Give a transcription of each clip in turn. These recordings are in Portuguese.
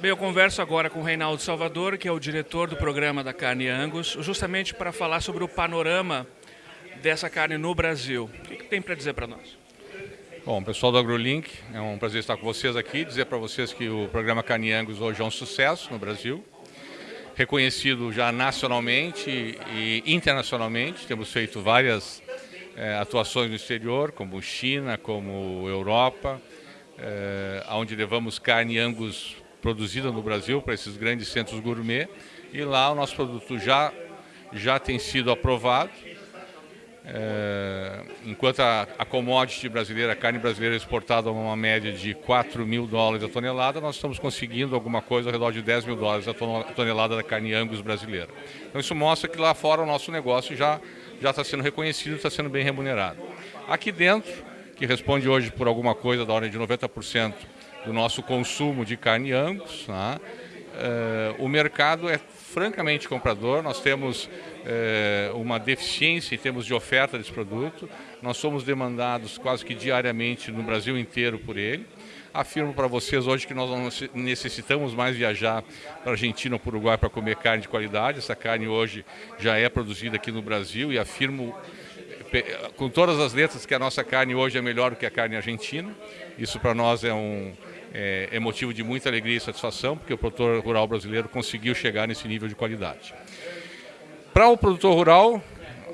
eu converso agora com o Reinaldo Salvador, que é o diretor do programa da carne Angus, justamente para falar sobre o panorama dessa carne no Brasil. O que, que tem para dizer para nós? Bom, pessoal do AgroLink, é um prazer estar com vocês aqui, dizer para vocês que o programa Carne Angus hoje é um sucesso no Brasil, reconhecido já nacionalmente e internacionalmente, temos feito várias é, atuações no exterior, como China, como Europa, é, onde levamos carne Angus produzida no Brasil para esses grandes centros gourmet, e lá o nosso produto já, já tem sido aprovado, é, enquanto a, a commodity brasileira, a carne brasileira é exportada a uma média de 4 mil dólares a tonelada, nós estamos conseguindo alguma coisa ao redor de 10 mil dólares a tonelada da carne Angus brasileira. Então isso mostra que lá fora o nosso negócio já já está sendo reconhecido, está sendo bem remunerado. Aqui dentro, que responde hoje por alguma coisa da ordem de 90% do nosso consumo de carne Angus, né? Uh, o mercado é francamente comprador, nós temos é, uma deficiência em termos de oferta desse produto, nós somos demandados quase que diariamente no Brasil inteiro por ele. Afirmo para vocês hoje que nós não necessitamos mais viajar para a Argentina ou para o Uruguai para comer carne de qualidade, essa carne hoje já é produzida aqui no Brasil e afirmo com todas as letras que a nossa carne hoje é melhor do que a carne argentina. Isso para nós é um, é, é motivo de muita alegria e satisfação, porque o produtor rural brasileiro conseguiu chegar nesse nível de qualidade. Para o produtor rural,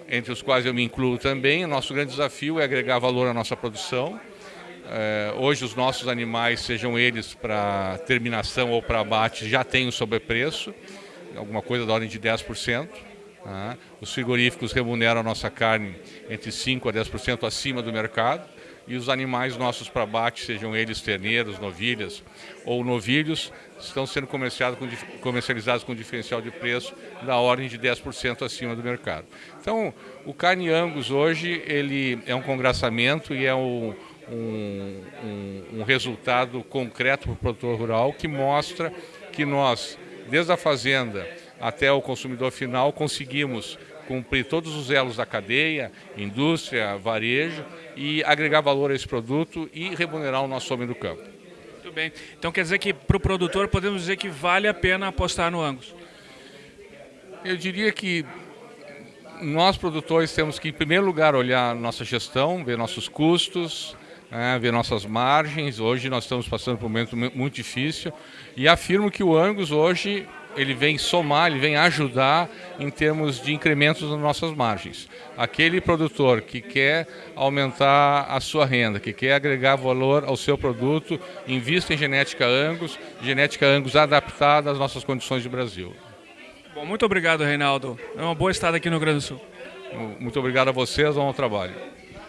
entre os quais eu me incluo também, o nosso grande desafio é agregar valor à nossa produção. É, hoje os nossos animais, sejam eles para terminação ou para abate, já têm um sobrepreço, alguma coisa da ordem de 10%. Tá? Os frigoríficos remuneram a nossa carne entre 5% a 10% acima do mercado e os animais nossos para abate, sejam eles terneiros, novilhas ou novilhos, estão sendo comercializados com, comercializados com diferencial de preço da ordem de 10% acima do mercado. Então, o carne Angus hoje ele é um congraçamento e é um, um, um, um resultado concreto para o produtor rural que mostra que nós, desde a fazenda até o consumidor final, conseguimos cumprir todos os elos da cadeia, indústria, varejo, e agregar valor a esse produto e remunerar o nosso homem do campo. Muito bem. Então quer dizer que para o produtor podemos dizer que vale a pena apostar no Angus? Eu diria que nós produtores temos que em primeiro lugar olhar nossa gestão, ver nossos custos, né, ver nossas margens. Hoje nós estamos passando por um momento muito difícil e afirmo que o Angus hoje ele vem somar, ele vem ajudar em termos de incrementos nas nossas margens. Aquele produtor que quer aumentar a sua renda, que quer agregar valor ao seu produto, invista em genética Angus, genética Angus adaptada às nossas condições de Brasil. Bom, muito obrigado, Reinaldo. É uma boa estada aqui no Rio Grande do Sul. Muito obrigado a vocês, bom trabalho.